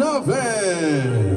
nove.